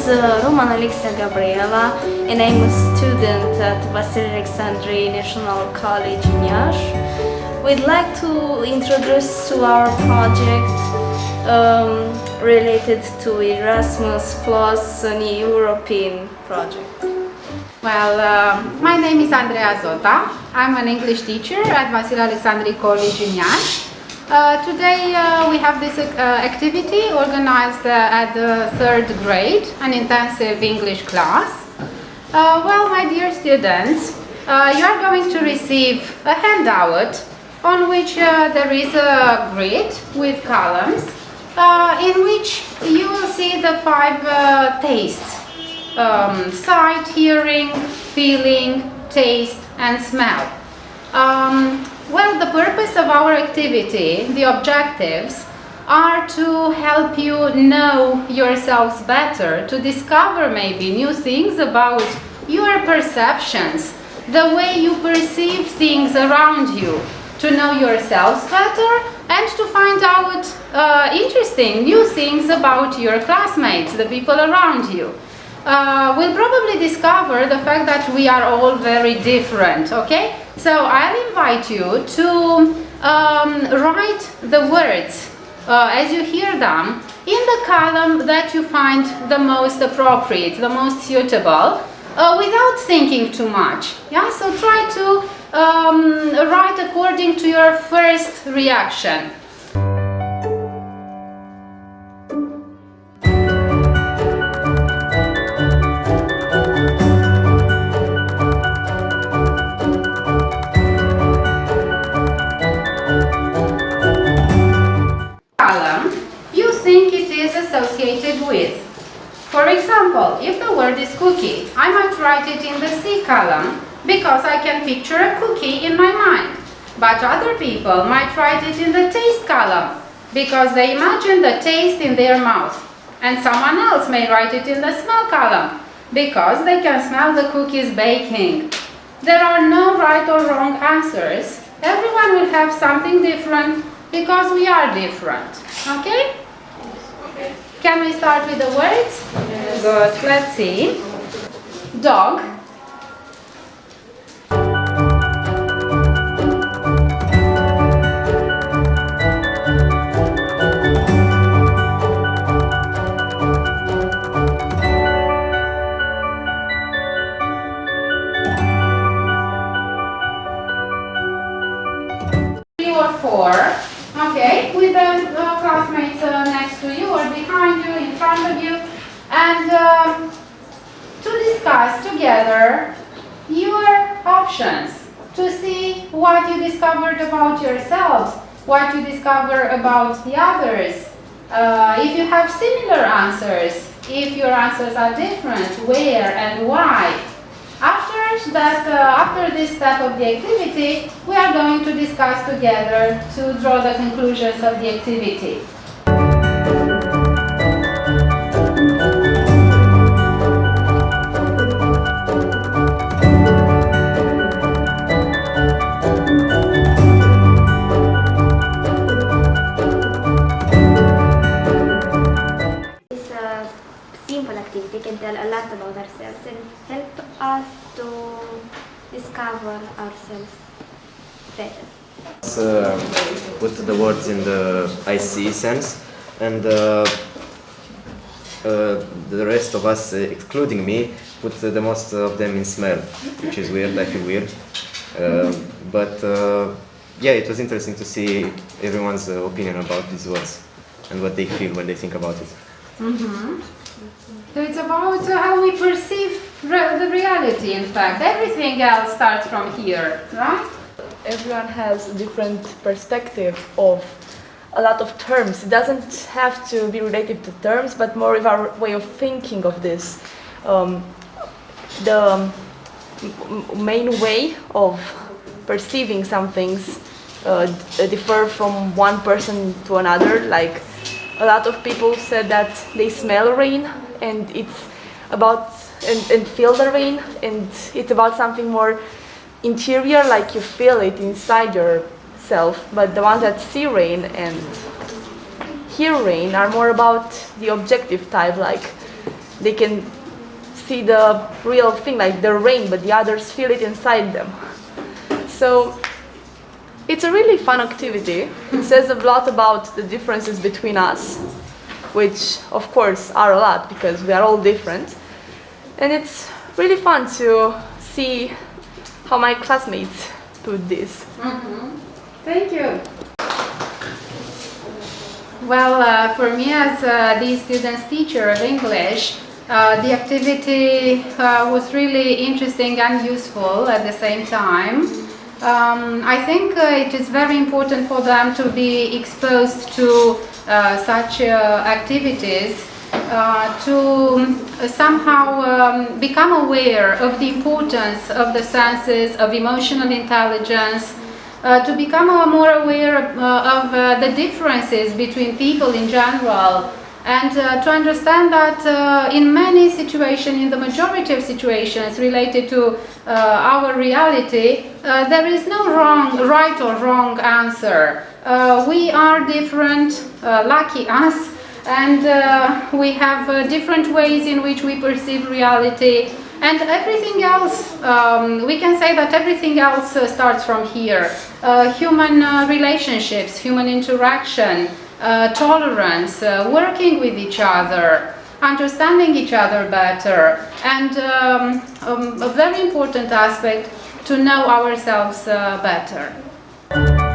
Is uh, Roman Alexia Gabriela and I'm a student at Vasile Alecsandri National College in Iași. We'd like to introduce to our project um, related to Erasmus Plus, an European project. Well, uh, my name is Andrea Zota. I'm an English teacher at Vasile Alecsandri College in Iași. Uh, today uh, we have this uh, activity organized uh, at the third grade, an intensive English class. Uh, well, my dear students, you are going to receive a handout on which there is a grid with columns in which you will see the five tastes um, sight, hearing, feeling, taste and smell. Um, well, the purpose of our activity, the objectives, are to help you know yourselves better, to discover maybe new things about your perceptions, the way you perceive things around you, to know yourselves better and to find out uh, interesting new things about your classmates, the people around you uh, we'll probably discover the fact that we are all very different, okay? So I'll invite you to um, write the words uh, as you hear them in the column that you find the most appropriate, the most suitable, uh, without thinking too much. Yeah, so try to um, write according to your first reaction. Associated with. For example, if the word is cookie, I might write it in the C column because I can picture a cookie in my mind. But other people might write it in the taste column because they imagine the taste in their mouth. And someone else may write it in the smell column because they can smell the cookies baking. There are no right or wrong answers. Everyone will have something different because we are different. Okay? Can we start with the words? Yes. Good. Let's see. Dog. Three or four. Okay, with the uh, classmates uh, next to you or behind you, in front of you, and um, to discuss together your options, to see what you discovered about yourselves, what you discover about the others. Uh, if you have similar answers, if your answers are different, where and why. After that, uh, after this step of the activity, we are going to discuss together to draw the conclusions of the activity. Help us to discover ourselves better. Uh, put the words in the I see sense and uh, uh, the rest of us, uh, excluding me, put the most of them in smell, which is weird, I feel weird. Uh, but uh, yeah, it was interesting to see everyone's opinion about these words and what they feel when they think about it. Mm -hmm. So it's about uh, how we perceive re the reality, in fact. Everything else starts from here, right? Everyone has a different perspective of a lot of terms. It doesn't have to be related to terms, but more of our way of thinking of this. Um, the main way of perceiving some things uh, differ from one person to another. Like a lot of people said that they smell rain and it's about and, and feel the rain and it's about something more interior like you feel it inside yourself but the ones that see rain and hear rain are more about the objective type like they can see the real thing, like the rain, but the others feel it inside them. So it's a really fun activity. It says a lot about the differences between us, which of course are a lot because we are all different. And it's really fun to see how my classmates do this. Thank you. Well, uh, for me as uh, the student's teacher of English, uh, the activity uh, was really interesting and useful at the same time. Um, I think uh, it is very important for them to be exposed to uh, such activities to somehow um, become aware of the importance of the senses, of emotional intelligence, uh, to become uh, more aware of, uh, uh, the differences between people in general and uh, to understand that uh, in many situations, in the majority of situations related to our reality, there is no wrong, right or wrong answer. we are different, lucky us, and we have different ways in which we perceive reality and everything else, um, we can say that everything else uh, starts from here. Uh, human uh, relationships, human interaction, uh, tolerance, uh, working with each other, understanding each other better, and um, um, a very important aspect, to know ourselves uh, better.